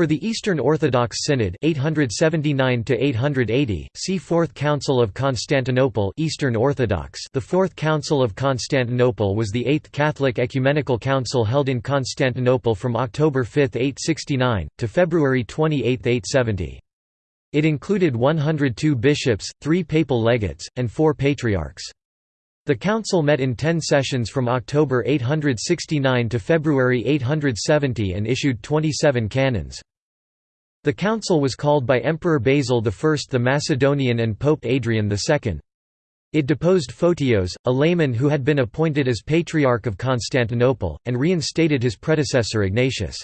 For the Eastern Orthodox Synod 879 see Fourth Council of Constantinople Eastern Orthodox The Fourth Council of Constantinople was the eighth Catholic ecumenical council held in Constantinople from October 5, 869, to February 28, 870. It included 102 bishops, three papal legates, and four patriarchs. The council met in ten sessions from October 869 to February 870 and issued 27 canons. The council was called by Emperor Basil I the Macedonian and Pope Adrian II. It deposed Photios, a layman who had been appointed as Patriarch of Constantinople, and reinstated his predecessor Ignatius.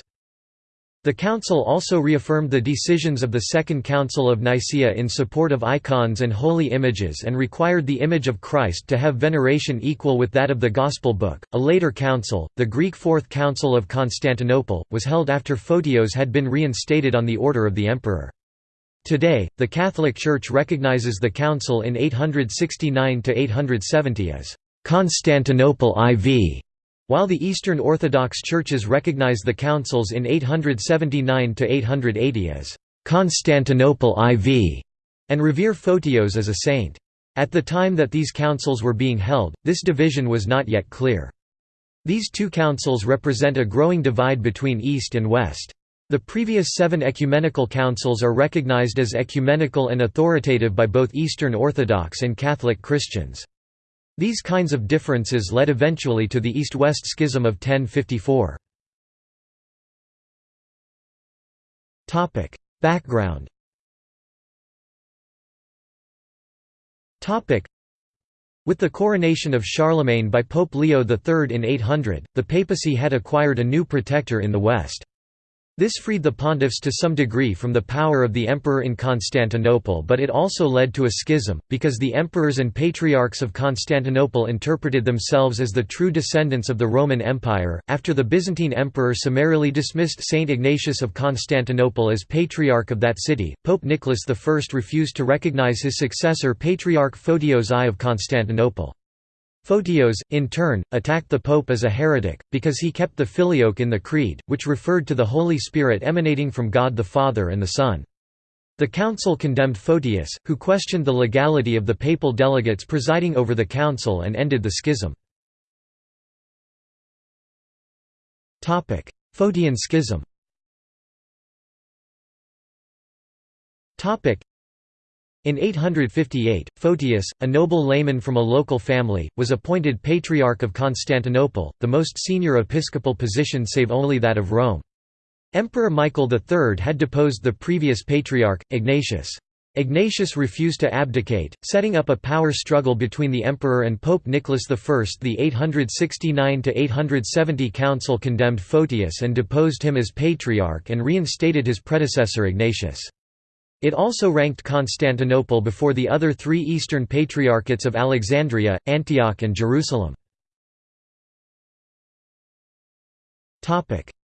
The Council also reaffirmed the decisions of the Second Council of Nicaea in support of icons and holy images and required the image of Christ to have veneration equal with that of the Gospel book. A later council, the Greek Fourth Council of Constantinople, was held after Photios had been reinstated on the order of the emperor. Today, the Catholic Church recognizes the council in 869 870 as Constantinople IV while the Eastern Orthodox churches recognize the councils in 879–880 as «Constantinople IV» and revere Photios as a saint. At the time that these councils were being held, this division was not yet clear. These two councils represent a growing divide between East and West. The previous seven ecumenical councils are recognized as ecumenical and authoritative by both Eastern Orthodox and Catholic Christians. These kinds of differences led eventually to the East-West Schism of 1054. Background with the coronation of Charlemagne by Pope Leo III in 800, the papacy had acquired a new protector in the West. This freed the pontiffs to some degree from the power of the emperor in Constantinople but it also led to a schism, because the emperors and patriarchs of Constantinople interpreted themselves as the true descendants of the Roman Empire. After the Byzantine emperor summarily dismissed Saint Ignatius of Constantinople as patriarch of that city, Pope Nicholas I refused to recognize his successor Patriarch Photios I of Constantinople. Photios, in turn, attacked the pope as a heretic, because he kept the filioque in the Creed, which referred to the Holy Spirit emanating from God the Father and the Son. The council condemned Photius, who questioned the legality of the papal delegates presiding over the council and ended the schism. Photian schism in 858, Photius, a noble layman from a local family, was appointed Patriarch of Constantinople, the most senior episcopal position save only that of Rome. Emperor Michael III had deposed the previous patriarch, Ignatius. Ignatius refused to abdicate, setting up a power struggle between the emperor and Pope Nicholas I. The 869–870 council condemned Photius and deposed him as patriarch and reinstated his predecessor Ignatius. It also ranked Constantinople before the other three Eastern Patriarchates of Alexandria, Antioch and Jerusalem.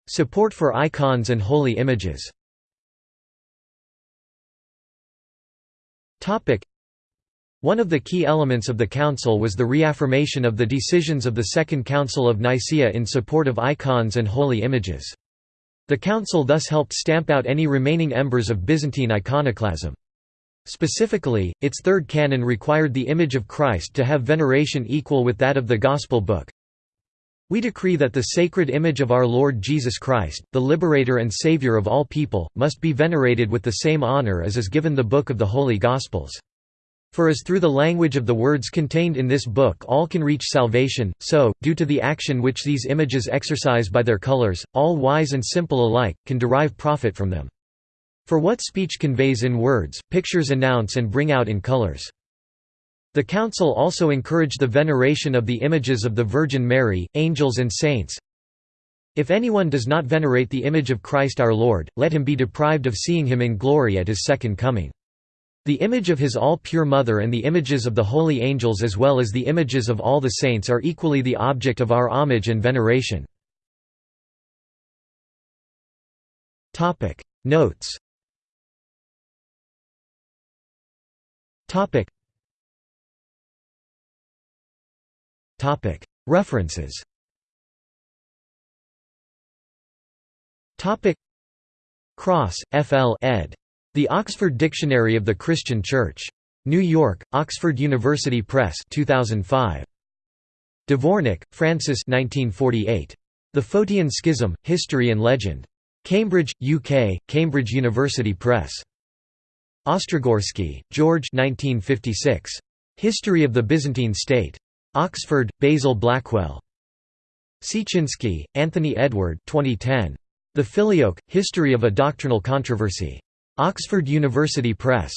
Support for icons and holy images one of the key elements of the Council was the reaffirmation of the decisions of the Second Council of Nicaea in support of icons and holy images. The council thus helped stamp out any remaining embers of Byzantine iconoclasm. Specifically, its third canon required the image of Christ to have veneration equal with that of the Gospel book. We decree that the sacred image of our Lord Jesus Christ, the liberator and Savior of all people, must be venerated with the same honor as is given the book of the Holy Gospels. For as through the language of the words contained in this book all can reach salvation, so, due to the action which these images exercise by their colors, all wise and simple alike, can derive profit from them. For what speech conveys in words, pictures announce and bring out in colors. The Council also encouraged the veneration of the images of the Virgin Mary, angels and saints. If anyone does not venerate the image of Christ our Lord, let him be deprived of seeing him in glory at his second coming. The image of his all-pure mother and the images of the holy angels as well as the images of all the saints are equally the object of our homage and veneration. Notes References Cross, F. L. ed. The Oxford Dictionary of the Christian Church. New York, Oxford University Press 2005. Dvornik, Francis 1948. The Photian Schism, History and Legend. Cambridge, UK, Cambridge University Press. Ostrogorsky, George 1956. History of the Byzantine State. Oxford, Basil Blackwell. Siecienski, Anthony Edward 2010. The Filioque, History of a Doctrinal Controversy. Oxford University Press.